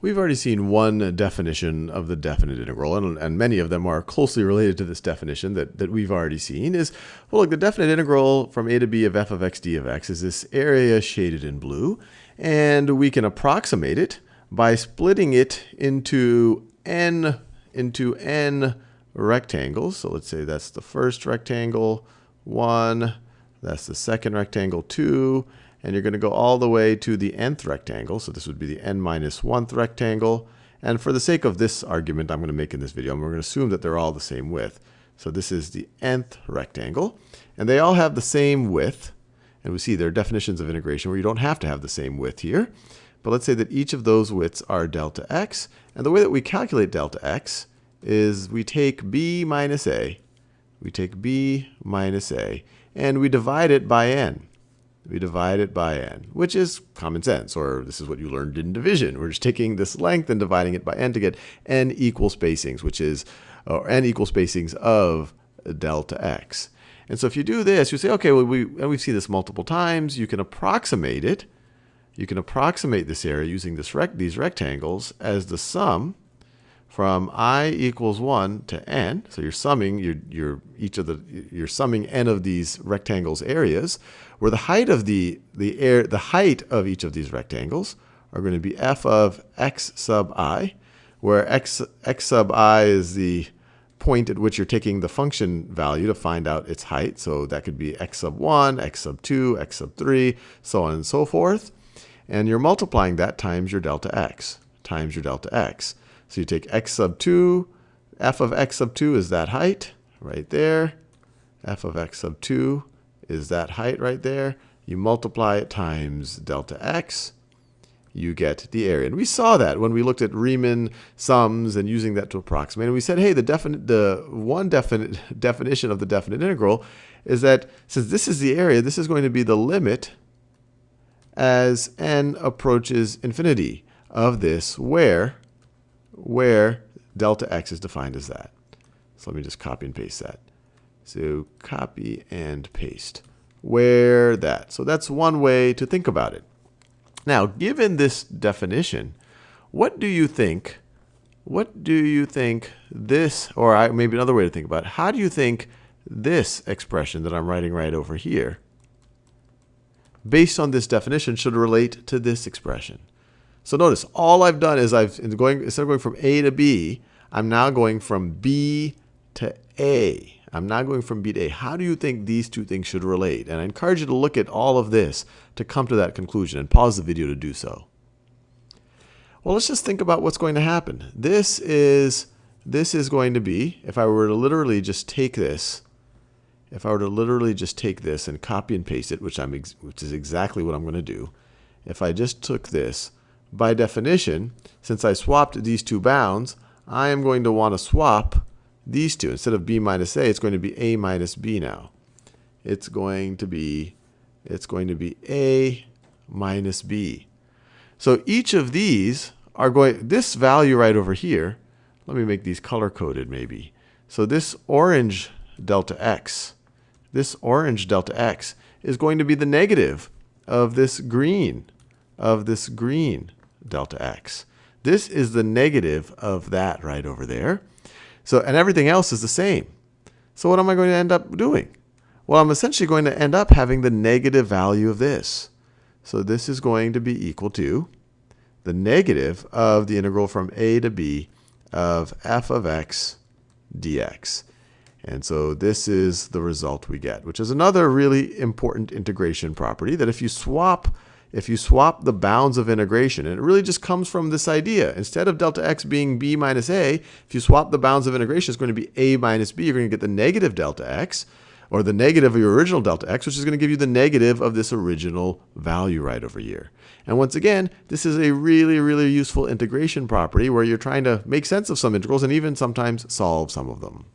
we've already seen one definition of the definite integral, and, and, many of them are closely related to this definition that, that we've already seen, is, well, look, the definite integral from a to b of f of x d of x is this area shaded in blue, and we can approximate it by splitting it into n, into n rectangles. So let's say that's the first rectangle, 1, that's the second rectangle, 2, and you're going to go all the way to the nth rectangle. So this would be the n minus 1th rectangle. And for the sake of this argument I'm going to make in this video, we're going to assume that they're all the same width. So this is the nth rectangle. And they all have the same width. And we see there are definitions of integration where you don't have to have the same width here. But let's say that each of those widths are delta x. And the way that we calculate delta x is we take b minus a. We take b minus a. And we divide it by n we divide it by n, which is common sense, or this is what you learned in division. We're just taking this length and dividing it by n to get n equal spacings, which is or n equal spacings of delta x. And so if you do this, you say, okay, well, we, and we've seen this multiple times. You can approximate it. You can approximate this area using this rec these rectangles as the sum from i equals 1 to n. So you're summing your, each of the you're summing n of these rectangles areas, where the height of the the air the height of each of these rectangles are going to be f of x sub i, where x x sub i is the point at which you're taking the function value to find out its height. So that could be x sub 1, x sub 2, x sub 3, so on and so forth. And you're multiplying that times your delta x, times your delta x. So you take x sub 2, f of x sub 2 is that height right there. f of x sub 2 is that height right there. You multiply it times delta x, you get the area. And we saw that when we looked at Riemann sums and using that to approximate. And we said, hey, the, definite, the one definite definition of the definite integral is that since this is the area, this is going to be the limit as n approaches infinity of this where where delta x is defined as that. So let me just copy and paste that. So copy and paste. Where that. So that's one way to think about it. Now, given this definition, what do you think, what do you think this, or maybe another way to think about it, how do you think this expression that I'm writing right over here, based on this definition, should relate to this expression? So notice, all I've done is I've going instead of going from A to B, I'm now going from B to A. I'm now going from B to A. How do you think these two things should relate? And I encourage you to look at all of this to come to that conclusion and pause the video to do so. Well, let's just think about what's going to happen. This is this is going to be, if I were to literally just take this, if I were to literally just take this and copy and paste it, which I'm which is exactly what I'm going to do. If I just took this by definition, since I swapped these two bounds, I am going to want to swap these two. Instead of b minus a, it's going to be a minus b now. It's going to be it's going to be a minus b. So each of these are going this value right over here. Let me make these color coded maybe. So this orange delta x, this orange delta x is going to be the negative of this green, of this green delta x. This is the negative of that right over there. So, and everything else is the same. So what am I going to end up doing? Well, I'm essentially going to end up having the negative value of this. So this is going to be equal to the negative of the integral from a to b of f of x dx. And so this is the result we get, which is another really important integration property that if you swap if you swap the bounds of integration, and it really just comes from this idea. Instead of delta x being b minus a, if you swap the bounds of integration, it's going to be a minus b. You're going to get the negative delta x, or the negative of your original delta x, which is going to give you the negative of this original value right over here. And once again, this is a really, really useful integration property where you're trying to make sense of some integrals and even sometimes solve some of them.